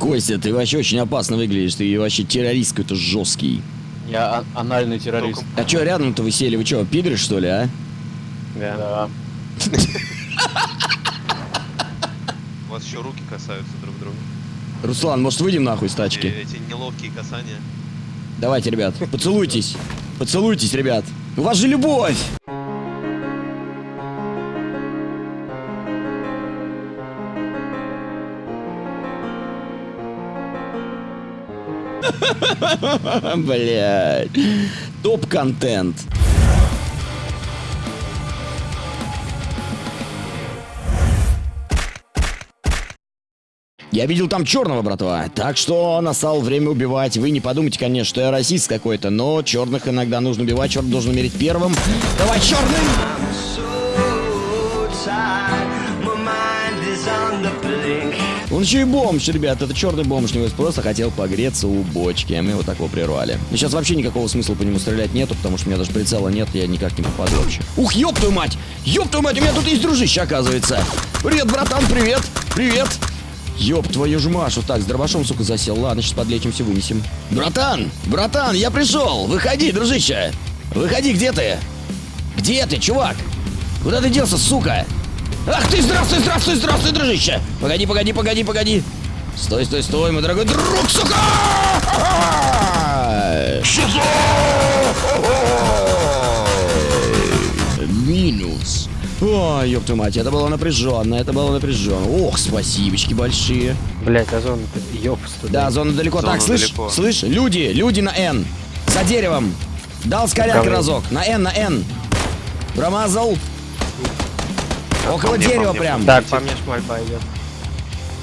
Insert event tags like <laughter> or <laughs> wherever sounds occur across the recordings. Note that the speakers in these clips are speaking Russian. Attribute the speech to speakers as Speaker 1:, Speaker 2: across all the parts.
Speaker 1: Костя, ты вообще очень опасно выглядишь. Ты вообще террорист какой-то жесткий.
Speaker 2: Я ан- анальный террорист.
Speaker 1: А чё рядом-то вы сели? Вы чё, пидоры, что ли, а?
Speaker 2: Да.
Speaker 3: У вас еще руки касаются друг друга.
Speaker 1: Руслан, может, выйдем нахуй с тачки?
Speaker 3: эти неловкие касания.
Speaker 1: Давайте, ребят, поцелуйтесь. Поцелуйтесь, ребят. У вас же любовь! <laughs> Блять. Топ-контент. Я видел там черного, братва. Так что настало время убивать. Вы не подумайте, конечно, что я расист какой-то, но черных иногда нужно убивать. Черный должен умереть первым. Давай, черный! Он еще и бомж, ребят. Это черный бомж. Не просто хотел погреться у бочки. а Мы его такого прервали. Но сейчас вообще никакого смысла по нему стрелять нету, потому что у меня даже прицела нет, я никак не попаду вообще. Ух, ёб твою мать! Ёб твою мать, у меня тут есть дружище, оказывается. Привет, братан, привет! Привет! Ёб твою ж Машу. Так, с дробашом, сука, засел. Ладно, сейчас подлечимся, вынесем. Братан! Братан, я пришел! Выходи, дружище! Выходи, где ты? Где ты, чувак? Куда ты делся, сука? Ах ты, здравствуй, здравствуй, здравствуй, дружище! Погоди, погоди, погоди, погоди! Стой, стой, стой, мой дорогой друг, сука! Минус. Ой, ёб твою мать, это было напряженно, это было напряженно. Ох, спасибочки большие.
Speaker 2: Блять, а зона туда.
Speaker 1: Да, зона далеко.
Speaker 3: Зона
Speaker 1: так, слышь,
Speaker 3: далеко.
Speaker 1: слышь, люди, люди на N. За деревом. Дал скоряк разок. На N, на N. Промазал. Около дерева прям.
Speaker 2: Так, по мне шмаль пойдет.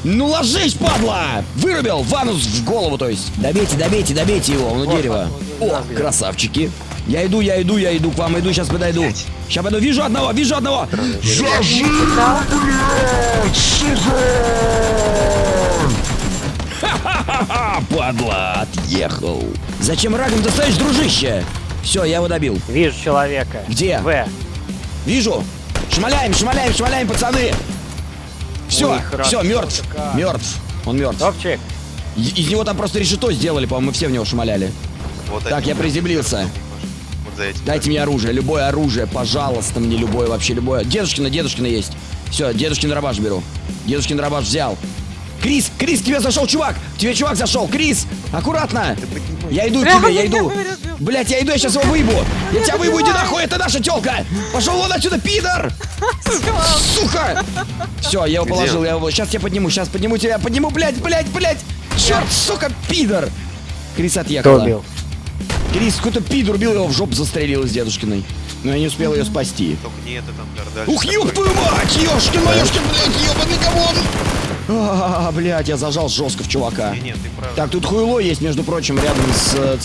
Speaker 1: Ну ложись, падла! Вырубил ванус в голову, то есть. Добейте, добейте, добейте его, он у дерева. О, красавчики. Я иду, я иду, я иду к вам, иду, сейчас подойду. Сейчас пойду, вижу одного, вижу одного. Зажи, блядь, сука! Ха-ха-ха, падла, отъехал. Зачем рагом ты стоишь, дружище? Все, я его добил.
Speaker 2: Вижу человека.
Speaker 1: Где?
Speaker 2: В.
Speaker 1: Вижу. Шмаляем, шмаляем, шмаляем, пацаны. Все,
Speaker 2: Ой,
Speaker 1: все, мертв.
Speaker 2: как.
Speaker 1: Мертв. Он мертв.
Speaker 2: Топчик.
Speaker 1: Из него там просто решето сделали, по-моему, мы все в него шмаляли.
Speaker 3: Вот
Speaker 1: Так, я приземлился.
Speaker 3: Вот за этим.
Speaker 1: Дайте мне оружие, любое оружие, пожалуйста, мне любое, вообще любое. Дедушкина, дедушкина есть. Все, дедушкин дробаш беру. Дедушкин дробаш взял. Крис, Крис, к тебе зашел чувак! К тебе чувак зашел! Крис! Аккуратно! Я иду к тебе, я иду! Блять, я иду, я сейчас его выебу! Я тебя выебу, иди нахуй, это наша телка! Пошел вон отсюда, пидор! Сука! Все, я его положил, я его. Сейчас я подниму, сейчас подниму тебя, подниму, блять, блять, блять! Черт, сука, пидор! Крис
Speaker 2: Кто убил?
Speaker 1: Крис, какой-то пидор убил его в жопу застрелил из дедушкиной. Но я не успел ее спасти.
Speaker 3: Только не это там дальше.
Speaker 1: Ух, ёб твою мать! Ёшкин, моёшкин, блядь, ёбаный говон! А, блядь, я зажал жестко в чувака.
Speaker 3: Не, нет, ты прав.
Speaker 1: Так, тут хуйло есть, между прочим, рядом с э.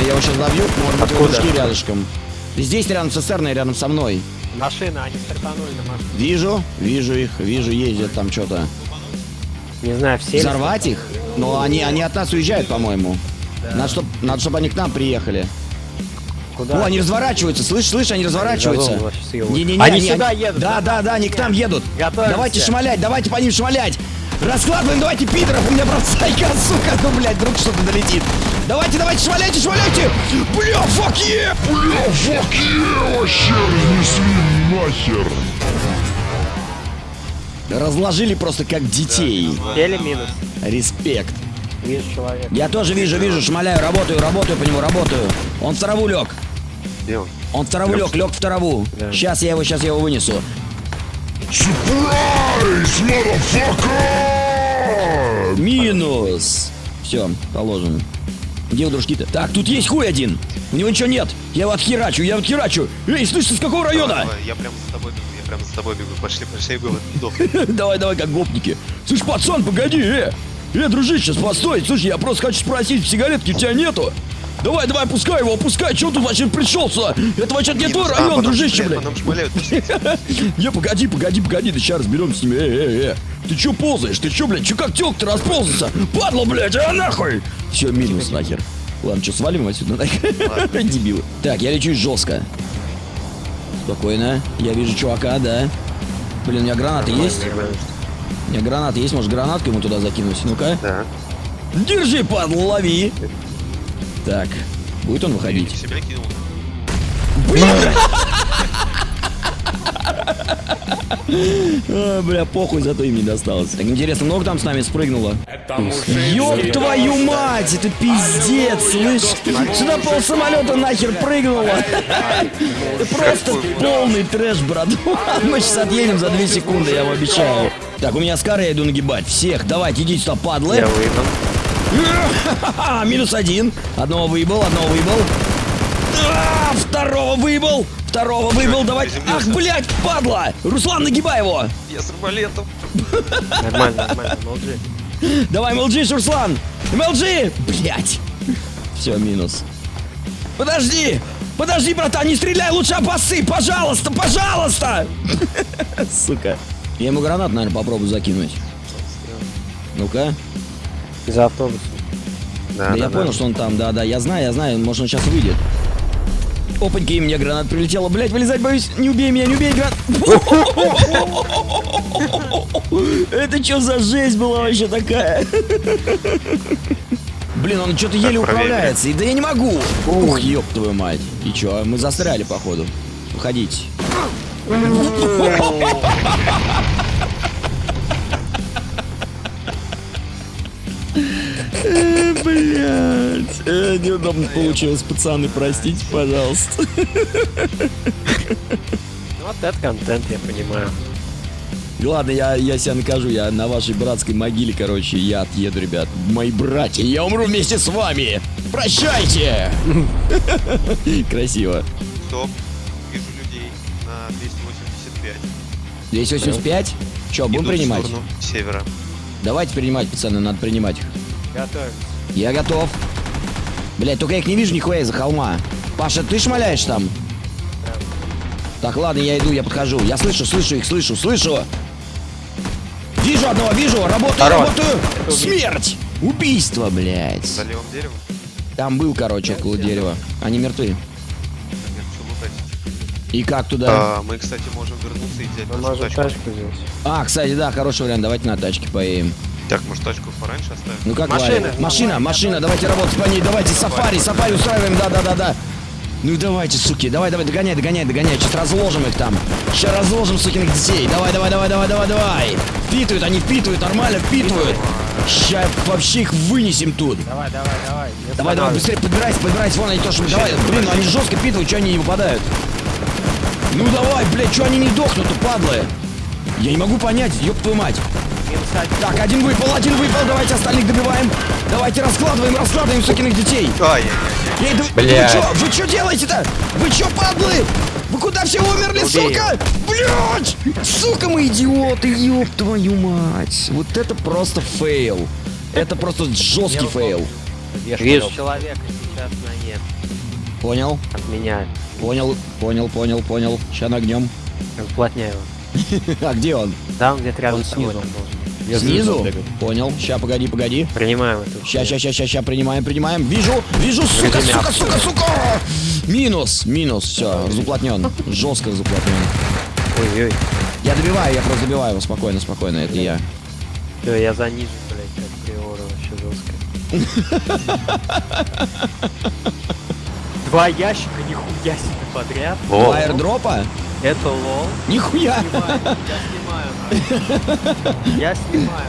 Speaker 1: Я его сейчас добью, может быть, его рядышком. Здесь рядом с рядом со мной.
Speaker 2: Машина, они стартанули на машину.
Speaker 1: Вижу, вижу их, вижу, ездят там что-то.
Speaker 2: Не знаю, все. ли-
Speaker 1: Взорвать их? Но они, они от нас уезжают, по-моему. Надо, чтобы надо, чтоб они к нам приехали.
Speaker 2: Куда?
Speaker 1: О, они разворачиваются, слышь, слышь, они разворачиваются.
Speaker 2: Газон вообще съёбывают.
Speaker 1: Не-не-не,
Speaker 2: Они сюда едут,
Speaker 1: Да, да, да, они к нам едут.
Speaker 2: Готовимся.
Speaker 1: Давайте шмалять, давайте по ним шмалять. Раскладываем, давайте пидоров, у меня бросайка, <laughs> сука, ну, блядь, вдруг что-то долетит. Давайте, давайте, шмаляйте, шмаляйте. Бля, фак е!
Speaker 4: Бля, фак е, вообще разнесли нахер.
Speaker 1: Разложили просто как детей.
Speaker 2: Теле минус.
Speaker 1: Респект.
Speaker 2: Вижу человека.
Speaker 1: Я тоже вижу, вижу, шмаляю, работаю, работаю по нему, работаю. Он в траву лег.
Speaker 3: Где он?
Speaker 1: Он в траву лег, лег в траву.
Speaker 2: Да.
Speaker 1: Сейчас я его, сейчас я его вынесу.
Speaker 4: Сюрприз, motherfucker!
Speaker 1: Минус. Все, положим. Где у дружки-то? Так, тут есть хуй один. У него ничего нет. Я его отхерачу, я его отхерачу. Эй, слышь, ты с какого
Speaker 3: Давай,
Speaker 1: района?
Speaker 3: давай, я прямо за тобой бегу, я прямо за тобой бегу. Пошли, пошли, я сдох. <laughs>
Speaker 1: Давай, давай, как гопники. Слышь, пацан, погоди, э. Э, дружище, постой. Слушай, я просто хочу спросить, сигаретки у тебя нету? Давай, давай, пускай его, пускай. Чего тут вообще пришел сюда? Это вообще не твой район, дружище, блядь. <laughs> Не, погоди, погоди, погоди, да сейчас разберемся с ними. Э, э, э. Ты чё ползаешь? Ты чё, блядь, чё как тёлка-то расползался? Падла, блядь, а нахуй! Все, минус нахер. Ладно, что, свалим отсюда нахер? <laughs> Дебилы. Так, я лечу жестко. Спокойно. Я вижу чувака, да. Блин, у меня гранаты есть? У меня гранаты есть, может гранатку ему туда закинуть? Ну-ка.
Speaker 3: Да.
Speaker 1: Держи, падла, лови. Так, будет он выходить?
Speaker 3: в себя кинул.
Speaker 1: А, бля, похуй, зато им не досталось. Так интересно, много там с нами спрыгнуло? Ёб твою мать, это пиздец, слышь? Сюда пол самолета нахер прыгнуло. Это просто полный трэш, брат. <laughs> Мы сейчас отъедем за 2 секунды, я вам обещаю. Так, у меня скары, я иду нагибать. Всех, давайте, идите сюда, падлы.
Speaker 2: Я выйду. <laughs>
Speaker 1: Минус один. Одного выебал, одного выебал. А, Второго выебал. Второго выебал, давай. Ах, блядь, падла. Руслан, нагибай его.
Speaker 3: Я с арбалетом.
Speaker 2: Нормально, нормально, молчи.
Speaker 1: Давай, МЛГ, Руслан! МЛГ! Блять! Все, минус. Подожди! Подожди, братан, не стреляй, лучше обосы! Пожалуйста, пожалуйста! <laughs> Сука. Я ему гранат, наверное, попробую закинуть. Ну-ка.
Speaker 2: За автобусом.
Speaker 1: Да, я понял, что он там, да-да, я знаю, я знаю, может он сейчас выйдет. Опаньки, и мне гранат прилетела. Блять, вылезать боюсь. Не убей меня, не убей гранат. <laughs> Это что за жесть была вообще такая? Блин, он что-то еле управляется. И да я не могу. Ух, ёб твою мать. И чё, мы застряли, походу. Уходите. Блять, неудобно получилось, пацаны, простите, пожалуйста.
Speaker 2: Ну, Вот это контент, я понимаю.
Speaker 1: Ладно, я, я себя накажу, я на вашей братской могиле, короче, я отъеду, ребят. Мои братья, я умру вместе с вами. Прощайте! <laughs> Красиво.
Speaker 3: Стоп. Вижу людей на 285.
Speaker 1: 285? Че, будем принимать?
Speaker 3: севера.
Speaker 1: Давайте принимать, пацаны, надо принимать их.
Speaker 2: Готовим.
Speaker 1: Я готов. Блять, только я их не вижу нихуя из-за холма. Паша, ты шмаляешь там? Так, ладно, я иду, я подхожу. Я слышу, слышу их, слышу, слышу. Вижу одного, вижу, работаю,
Speaker 2: Хорош.
Speaker 1: работаю.
Speaker 2: Это
Speaker 1: Смерть! Убийство, блядь.
Speaker 3: За левым деревом.
Speaker 1: Там был, короче, около дерева. Они мертвы. И как туда?
Speaker 3: А, мы, кстати, можем вернуться и взять
Speaker 2: Мы можем
Speaker 3: тачку.
Speaker 2: тачку взять.
Speaker 1: А, кстати, да, хороший вариант. Давайте на тачке поедем.
Speaker 3: Так, может, тачку пораньше оставим?
Speaker 1: Ну как
Speaker 2: Машина.
Speaker 1: Валя? Машина, машина, давайте работать по ней, давайте сафари, сафари устраиваем, да-да-да-да. Ну давайте, суки, давай, давай, догоняй, догоняй, догоняй, сейчас разложим их там. Сейчас разложим сукиных детей. Давай, давай, давай, давай, давай, давай. Впитывают, они впитывают, нормально впитывают. Сейчас вообще их вынесем тут.
Speaker 2: Давай, давай, давай.
Speaker 1: Давай, давай, быстрее подбирайся, подбирайся, вон они тоже. Давай, блин, ну они жестко впитывают, что они не выпадают. Ну давай, блядь, что они не дохнут-то, падлы? Я не могу понять, ёб твою мать. Так, один выпал, один выпал, давайте остальных добиваем. Давайте раскладываем, раскладываем сукиных детей.
Speaker 3: Ай-яй-яй.
Speaker 1: Эй, да вы-
Speaker 2: Блядь.
Speaker 1: Вы чё, вы чё делаете-то? Вы чё, падлы? Вы куда все умерли,
Speaker 2: Убей
Speaker 1: сука? Блядь! Сука, мы идиоты, ёб твою мать. Вот это просто фейл. Это просто жесткий фейл.
Speaker 2: Вижу человека сейчас на нет.
Speaker 1: Понял?
Speaker 2: От меня.
Speaker 1: Понял, понял, понял, понял. Ща нагнем.
Speaker 2: Уплотняю. <laughs>
Speaker 1: А где он?
Speaker 2: Да, он где-то рядом
Speaker 5: Он
Speaker 2: с тобой
Speaker 5: снизу. Я
Speaker 1: Снизу? Понял. Ща, погоди, погоди.
Speaker 2: Принимаем эту.
Speaker 1: Ща, ща, ща, ща, ща, принимаем, принимаем. Вижу, вижу, сука, сука, сука, сука. Минус, минус, все, разуплотнен. Жестко разуплотнен.
Speaker 2: Ой-ой.
Speaker 1: Я добиваю, я просто добиваю его, спокойно, спокойно, это я.
Speaker 2: Все, я занижен, блядь, как приора вообще жестко. <laughs> Два ящика, нихуя себе подряд.
Speaker 1: Два аирдропа?
Speaker 2: Это лол.
Speaker 1: Нихуя. <laughs>
Speaker 2: Я снимаю.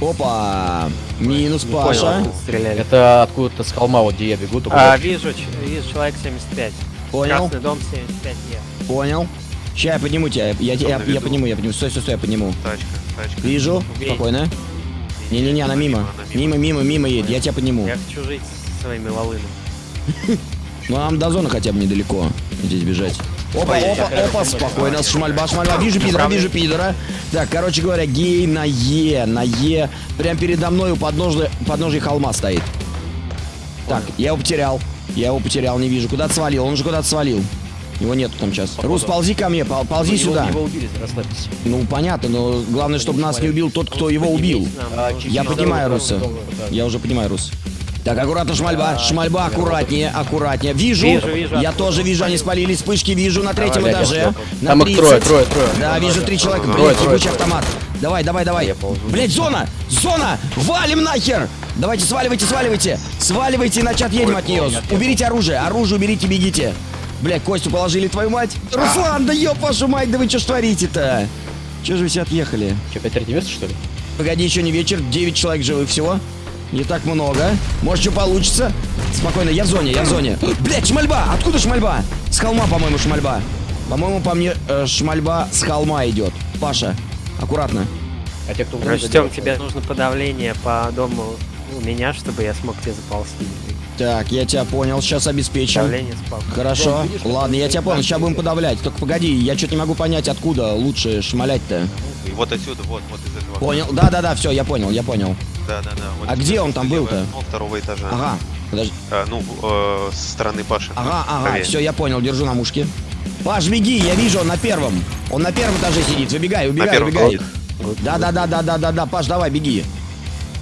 Speaker 1: Опа. Минус Паша.
Speaker 2: стреляли.
Speaker 5: Это откуда-то с холма, вот где я бегу, только
Speaker 2: А, вижу, вижу человек 75.
Speaker 1: Понял,
Speaker 2: Красный дом 75 е.
Speaker 1: понял. Ща я подниму тебя, я, я, я, подниму, я подниму. Стой, стой, стой, я подниму.
Speaker 3: Тачка, тачка.
Speaker 1: Вижу,
Speaker 2: Убей.
Speaker 1: спокойно. Не-не-не, она мимо.
Speaker 3: она
Speaker 1: Мимо, мимо, мимо едет, я тебя подниму.
Speaker 2: Я хочу жить со своими волынами. <laughs>
Speaker 1: Ну нам до зоны хотя бы недалеко. Здесь бежать. Опа, опа, опа, спокойно, шмальба, шмальба, вижу пидора, вижу пидора. Так, короче говоря, гей на Е, на Е. Прям передо мной у подножия, подножия холма стоит. Так, я его потерял. Я его потерял, не вижу. Куда-то свалил, он уже куда-то свалил. Его нету там сейчас. Рус, ползи ко мне, пол- ползи
Speaker 5: Его-
Speaker 1: сюда.
Speaker 5: Его убили, расслабьтесь.
Speaker 1: Ну, понятно, но главное, чтобы нас не убил тот, кто его убил.
Speaker 5: Чуть-
Speaker 1: Я
Speaker 5: дорогу,
Speaker 1: Руса. Я уже понимаю, Рус. Так, аккуратно, шмальба, шмальба, аккуратнее, аккуратнее. Вижу,
Speaker 2: Вижу, вижу,
Speaker 1: я тоже вижу, они
Speaker 2: спалил.
Speaker 1: спалили вспышки, вижу на третьем
Speaker 5: Давай,
Speaker 1: этаже. На
Speaker 5: Там их трое,
Speaker 1: 30.
Speaker 5: трое, трое.
Speaker 1: Да, вижу три человека, ебучий
Speaker 5: трое.
Speaker 1: автомат. Давай, давай, давай. Блять, зона! Зона! Валим нахер! Давайте, сваливайте, сваливайте! Сваливайте, иначе отъедем от нее. Уберите оружие, оружие уберите, бегите. Блять, Костю положили, твою мать. Руслан, да ёб вашу мать, да вы что ж творите-то? Че же вы все отъехали?
Speaker 5: Че, опять третье место, что ли?
Speaker 1: Погоди, еще не вечер, 9 человек живых всего. Не так много. Может, что получится? Спокойно, я в зоне, я в зоне. Блять, шмальба! Откуда шмальба? С холма, по-моему, шмальба. По-моему, по мне э, шмальба с холма идет. Паша, аккуратно.
Speaker 5: А те, кто делают,
Speaker 2: тебе нужно подавление по дому у меня, чтобы я смог тебе заползти.
Speaker 1: Так, я тебя понял, сейчас обеспечим.
Speaker 2: Давление спал.
Speaker 1: Хорошо,
Speaker 5: Вон, видишь,
Speaker 1: ладно, я тебя понял, сейчас будем подавлять. Только погоди, я что-то не могу понять, откуда лучше шмалять-то.
Speaker 3: И вот отсюда, вот, вот из этого.
Speaker 1: Понял, да-да-да, все, я понял, я понял.
Speaker 3: Да, да, да. вот
Speaker 1: А где он там был-то?
Speaker 3: Ну, второго этажа.
Speaker 1: Ага, подожди.
Speaker 3: А, ну, э, со стороны Паши.
Speaker 1: Ага, ага,
Speaker 3: Правее.
Speaker 1: все, я понял, держу на мушке. Паш, беги, я вижу, он на первом. Он на первом этаже сидит, выбегай, убегай,
Speaker 3: первом,
Speaker 1: убегай. Да, да, да, да, да, да, да, Паш, давай, беги.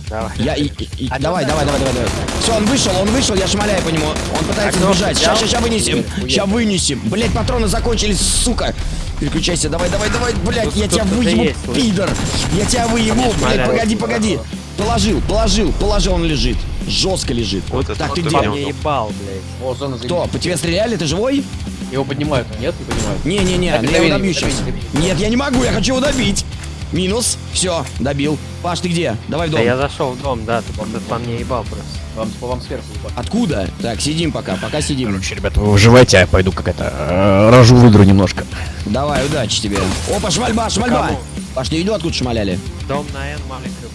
Speaker 2: Давай.
Speaker 1: Я, и, и-
Speaker 2: А
Speaker 1: давай,
Speaker 2: ну
Speaker 1: давай, давай, давай, давай. Все, он вышел, он вышел, я шмаляю по нему. Он пытается
Speaker 2: А
Speaker 1: сбежать. Сейчас, сейчас вынесем. Сейчас вынесем. Блять, патроны закончились, сука. Переключайся, давай, давай, давай, блять,
Speaker 2: Тут
Speaker 1: я тебя выебу, пидор. Я тебя выебу, блять, погоди, погоди. Положил, положил, положил, он лежит. Жестко лежит.
Speaker 3: Вот это
Speaker 1: так,
Speaker 3: вот
Speaker 1: ты
Speaker 3: понял.
Speaker 2: мне ебал, блядь.
Speaker 5: О, зона.
Speaker 1: Кто? По тебе стреляли? Ты живой?
Speaker 5: Его поднимают, нет, не поднимают.
Speaker 1: Не-не-не, я его добью
Speaker 5: добей,
Speaker 1: сейчас.
Speaker 5: добей.
Speaker 1: Нет, я не могу, я хочу его добить. Минус. Все, добил. Паш, ты где? Давай в
Speaker 2: Да
Speaker 1: дом.
Speaker 2: я зашел в дом, да, ты кто-то по мне ебал просто.
Speaker 5: Вам, по вам сверху упали.
Speaker 1: Откуда? Так, сидим пока, пока сидим.
Speaker 5: Короче, ребята, вы выживайте, а я пойду как это, э, рожу выдру немножко.
Speaker 1: Давай, удачи тебе. Опа, шмальба, шмальба.
Speaker 2: Кому?
Speaker 1: Паш, ты видел, откуда шмаляли?
Speaker 2: Дом на Н маленькая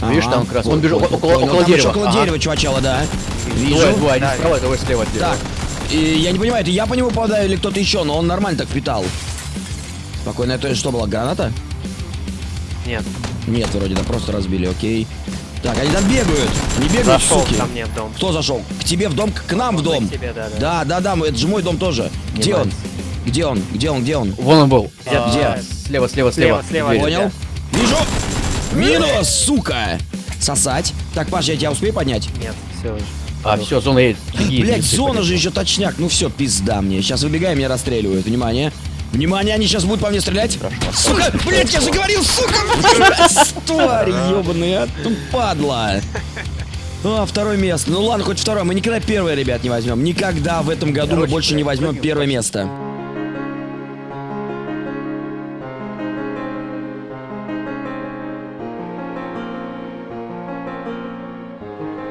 Speaker 2: будет.
Speaker 5: Видишь, там как раз, он
Speaker 1: понял,
Speaker 5: около-
Speaker 1: понял.
Speaker 5: около
Speaker 1: Там
Speaker 5: дерева.
Speaker 1: около
Speaker 5: Ага.
Speaker 1: дерева, чувачала, да. Вижу.
Speaker 5: Двое, двое, один
Speaker 2: Да,
Speaker 5: справа, другой слева от дерева.
Speaker 1: Так, и я не понимаю, это я по нему попадаю или кто-то еще, но он нормально так впитал. Спокойно, это что было, граната?
Speaker 2: Нет,
Speaker 1: Нет, вроде, да, просто разбили, окей. Так, они там бегают. Не бегают,
Speaker 2: зашел
Speaker 1: суки.
Speaker 2: ко мне в дом.
Speaker 1: Кто зашел? К тебе в дом, к, нам в
Speaker 2: Он
Speaker 1: дом.
Speaker 2: к тебе, да, да.
Speaker 1: Да, да, да, мы- это же мой дом тоже. Где он? Где он? Где он? Где он?
Speaker 5: Вон он был.
Speaker 2: Где-
Speaker 5: А,
Speaker 2: где?
Speaker 5: Слева, слева,
Speaker 2: Слева,
Speaker 5: слева.
Speaker 2: слева.
Speaker 1: Понял? Вижу. Минус, сука. Сосать. Так, Паш, я тебя успею поднять?
Speaker 2: Нет, все уже.
Speaker 5: А, все, зона едет.
Speaker 1: Блять, зона же еще точняк. Ну все, пизда мне. Сейчас выбегаем, меня расстреливают. Внимание. Внимание, они сейчас будут по мне стрелять. Сука, блять, я же говорил, сука, тварь ебаная, тупадла. А, второе место. Ну ладно, хоть второе. Мы никогда первое, ребят, не возьмем. Никогда в этом году мы больше не возьмем первое место.